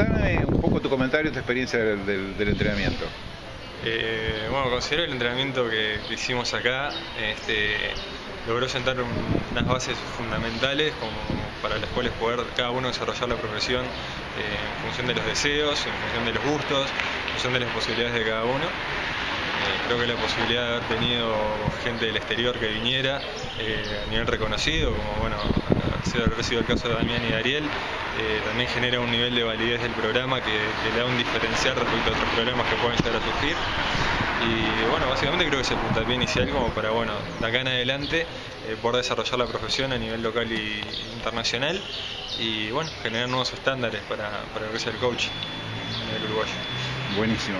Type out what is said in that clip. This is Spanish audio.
contame un poco tu comentario, tu experiencia del, entrenamiento. Eh, bueno, considero el entrenamiento que, hicimos acá, este, logró sentar unas bases fundamentales como para las cuales poder cada uno desarrollar la profesión eh, en función de los deseos, en función de los gustos, en función de las posibilidades de cada uno. Eh, creo que la posibilidad de haber tenido gente del exterior que viniera eh, a nivel reconocido, como bueno, ha sido el caso de Damián y Ariel, también genera un nivel de validez del programa que, le da un diferencial respecto a otros programas que pueden estar a surgir. Y bueno, básicamente creo que es el puntapié inicial como para, bueno, de acá en adelante poder desarrollar la profesión a nivel local e internacional y bueno, generar nuevos estándares para, para el coach en el uruguayo. Buenísimo.